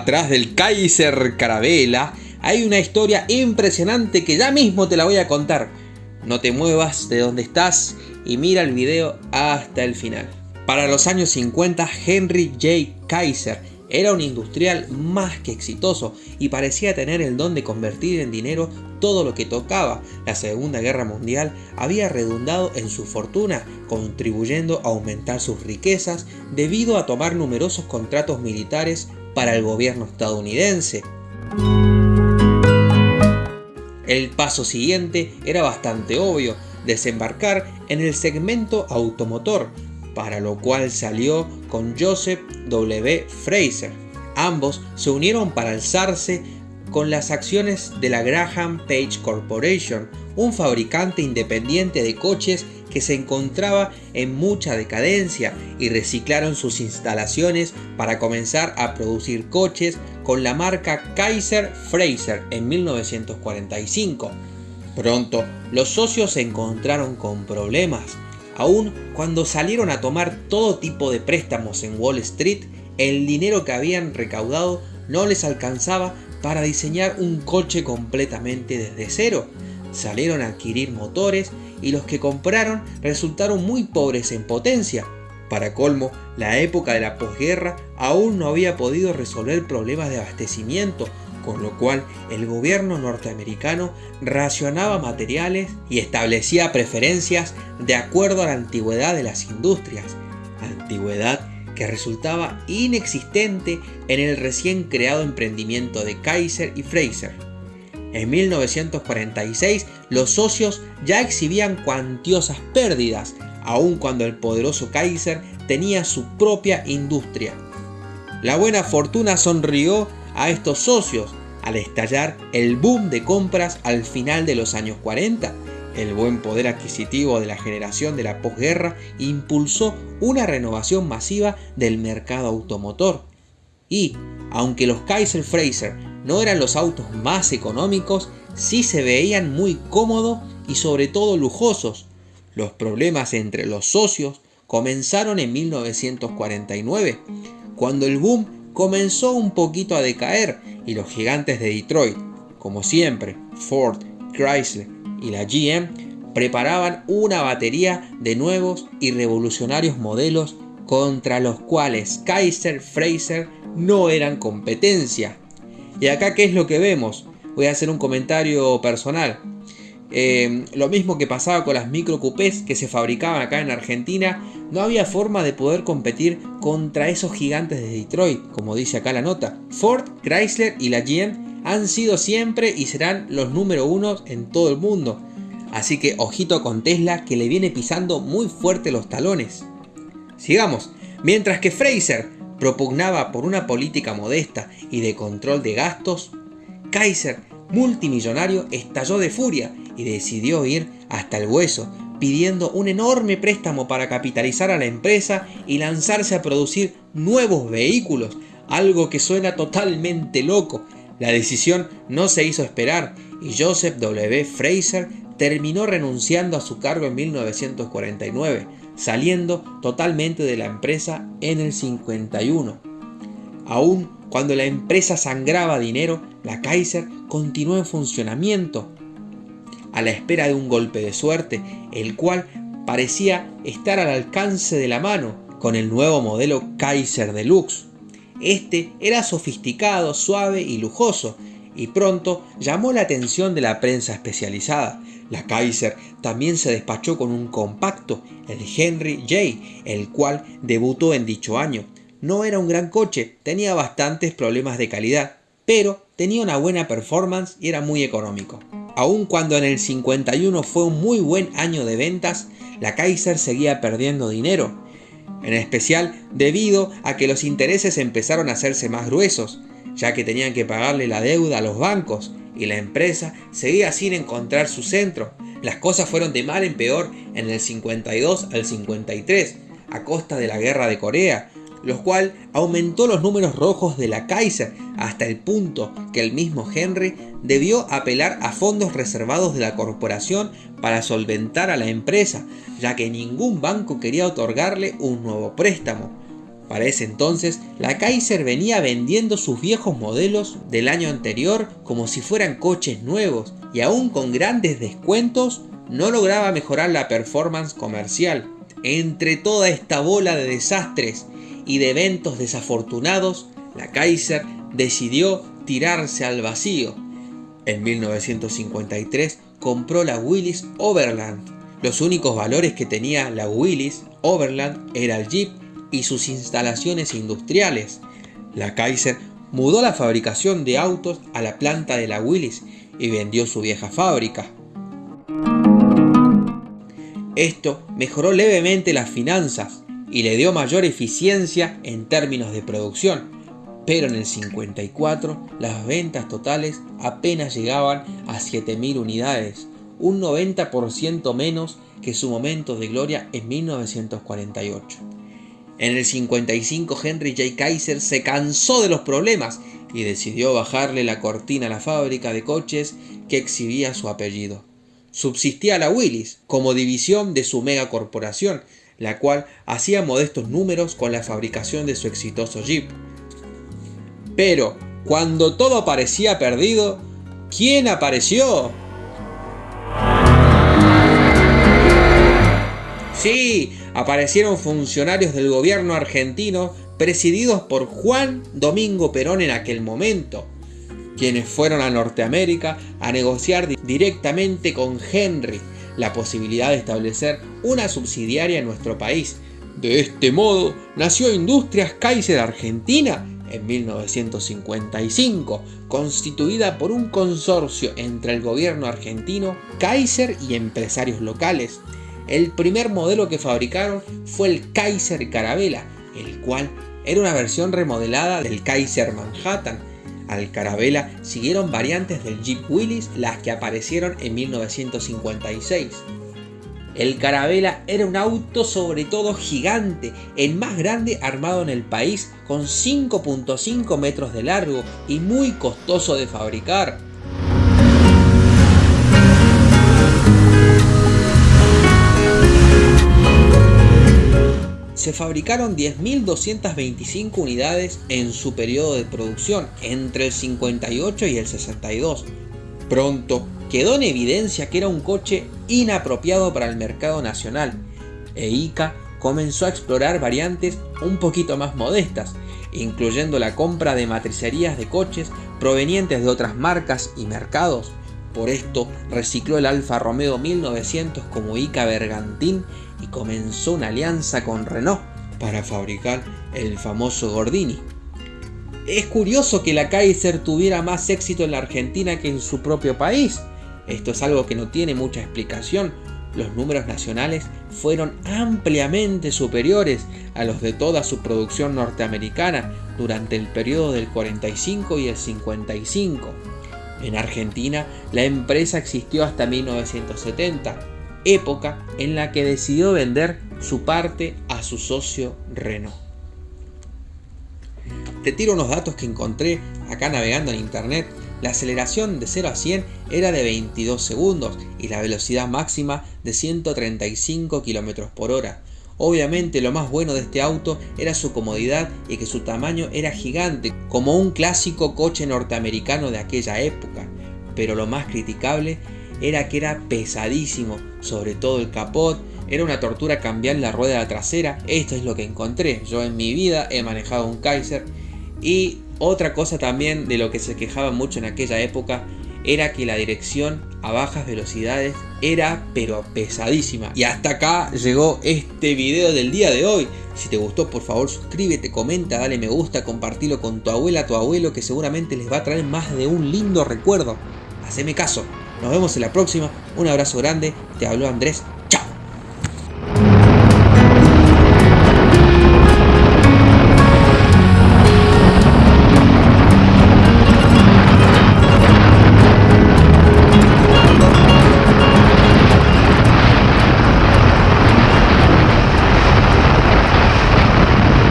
atrás del Kaiser Carabela hay una historia impresionante que ya mismo te la voy a contar. No te muevas de donde estás y mira el video hasta el final. Para los años 50, Henry J. Kaiser era un industrial más que exitoso y parecía tener el don de convertir en dinero todo lo que tocaba. La Segunda Guerra Mundial había redundado en su fortuna, contribuyendo a aumentar sus riquezas debido a tomar numerosos contratos militares para el gobierno estadounidense. El paso siguiente era bastante obvio, desembarcar en el segmento automotor, para lo cual salió con Joseph W. Fraser. Ambos se unieron para alzarse con las acciones de la Graham Page Corporation, un fabricante independiente de coches que se encontraba en mucha decadencia y reciclaron sus instalaciones para comenzar a producir coches con la marca Kaiser Fraser en 1945. Pronto, los socios se encontraron con problemas. Aún cuando salieron a tomar todo tipo de préstamos en Wall Street, el dinero que habían recaudado no les alcanzaba para diseñar un coche completamente desde cero. Salieron a adquirir motores y los que compraron resultaron muy pobres en potencia. Para colmo, la época de la posguerra aún no había podido resolver problemas de abastecimiento, con lo cual el gobierno norteamericano racionaba materiales y establecía preferencias de acuerdo a la antigüedad de las industrias, antigüedad que resultaba inexistente en el recién creado emprendimiento de Kaiser y Fraser. En 1946 los socios ya exhibían cuantiosas pérdidas, aun cuando el poderoso Kaiser tenía su propia industria. La buena fortuna sonrió a estos socios al estallar el boom de compras al final de los años 40. El buen poder adquisitivo de la generación de la posguerra impulsó una renovación masiva del mercado automotor. Y, aunque los Kaiser Fraser no eran los autos más económicos, sí se veían muy cómodos y sobre todo lujosos. Los problemas entre los socios comenzaron en 1949, cuando el boom comenzó un poquito a decaer y los gigantes de Detroit, como siempre, Ford, Chrysler y la GM, preparaban una batería de nuevos y revolucionarios modelos contra los cuales Kaiser Fraser no eran competencia. Y acá, ¿qué es lo que vemos? Voy a hacer un comentario personal. Eh, lo mismo que pasaba con las micro coupés que se fabricaban acá en Argentina, no había forma de poder competir contra esos gigantes de Detroit, como dice acá la nota. Ford, Chrysler y la GM han sido siempre y serán los número uno en todo el mundo. Así que ojito con Tesla que le viene pisando muy fuerte los talones. Sigamos. Mientras que Fraser propugnaba por una política modesta y de control de gastos, Kaiser, multimillonario, estalló de furia y decidió ir hasta el hueso, pidiendo un enorme préstamo para capitalizar a la empresa y lanzarse a producir nuevos vehículos, algo que suena totalmente loco. La decisión no se hizo esperar y Joseph W. Fraser terminó renunciando a su cargo en 1949, saliendo totalmente de la empresa en el 51. Aún cuando la empresa sangraba dinero, la Kaiser continuó en funcionamiento, a la espera de un golpe de suerte, el cual parecía estar al alcance de la mano con el nuevo modelo Kaiser Deluxe. Este era sofisticado, suave y lujoso, y pronto llamó la atención de la prensa especializada. La Kaiser también se despachó con un compacto, el Henry J, el cual debutó en dicho año. No era un gran coche, tenía bastantes problemas de calidad, pero tenía una buena performance y era muy económico. Aun cuando en el 51 fue un muy buen año de ventas, la Kaiser seguía perdiendo dinero, en especial debido a que los intereses empezaron a hacerse más gruesos, ya que tenían que pagarle la deuda a los bancos y la empresa seguía sin encontrar su centro. Las cosas fueron de mal en peor en el 52 al 53, a costa de la guerra de Corea, lo cual aumentó los números rojos de la Kaiser hasta el punto que el mismo Henry debió apelar a fondos reservados de la corporación para solventar a la empresa, ya que ningún banco quería otorgarle un nuevo préstamo. Para ese entonces, la Kaiser venía vendiendo sus viejos modelos del año anterior como si fueran coches nuevos y aún con grandes descuentos no lograba mejorar la performance comercial. Entre toda esta bola de desastres y de eventos desafortunados, la Kaiser decidió tirarse al vacío. En 1953 compró la Willys Overland. Los únicos valores que tenía la Willys Overland era el Jeep y sus instalaciones industriales. La Kaiser mudó la fabricación de autos a la planta de la Willys y vendió su vieja fábrica. Esto mejoró levemente las finanzas y le dio mayor eficiencia en términos de producción, pero en el 54 las ventas totales apenas llegaban a 7.000 unidades, un 90% menos que su momento de gloria en 1948. En el 55 Henry J. Kaiser se cansó de los problemas y decidió bajarle la cortina a la fábrica de coches que exhibía su apellido. Subsistía la Willis como división de su megacorporación, la cual hacía modestos números con la fabricación de su exitoso Jeep. Pero, cuando todo parecía perdido, ¿quién apareció? Sí, aparecieron funcionarios del gobierno argentino presididos por Juan Domingo Perón en aquel momento, quienes fueron a Norteamérica a negociar directamente con Henry la posibilidad de establecer una subsidiaria en nuestro país. De este modo, nació Industrias Kaiser Argentina en 1955, constituida por un consorcio entre el gobierno argentino, Kaiser y empresarios locales. El primer modelo que fabricaron fue el Kaiser Carabela, el cual era una versión remodelada del Kaiser Manhattan. Al Carabela siguieron variantes del Jeep Willys, las que aparecieron en 1956. El Carabela era un auto sobre todo gigante, el más grande armado en el país, con 5.5 metros de largo y muy costoso de fabricar. Se fabricaron 10.225 unidades en su periodo de producción entre el 58 y el 62. Pronto quedó en evidencia que era un coche inapropiado para el mercado nacional e ICA comenzó a explorar variantes un poquito más modestas, incluyendo la compra de matricerías de coches provenientes de otras marcas y mercados. Por esto recicló el Alfa Romeo 1900 como ICA Bergantín y comenzó una alianza con Renault para fabricar el famoso Gordini. Es curioso que la Kaiser tuviera más éxito en la Argentina que en su propio país. Esto es algo que no tiene mucha explicación. Los números nacionales fueron ampliamente superiores a los de toda su producción norteamericana durante el periodo del 45 y el 55. En Argentina, la empresa existió hasta 1970 época en la que decidió vender su parte a su socio Renault. Te tiro unos datos que encontré acá navegando en internet. La aceleración de 0 a 100 era de 22 segundos y la velocidad máxima de 135 km por hora. Obviamente lo más bueno de este auto era su comodidad y que su tamaño era gigante, como un clásico coche norteamericano de aquella época. Pero lo más criticable era que era pesadísimo, sobre todo el capot, era una tortura cambiar la rueda trasera, esto es lo que encontré, yo en mi vida he manejado un Kaiser. Y otra cosa también de lo que se quejaba mucho en aquella época era que la dirección a bajas velocidades era pero pesadísima. Y hasta acá llegó este video del día de hoy. Si te gustó por favor suscríbete, comenta, dale me gusta, compartilo con tu abuela, tu abuelo que seguramente les va a traer más de un lindo recuerdo. Haceme caso. Nos vemos en la próxima. Un abrazo grande. Te habló Andrés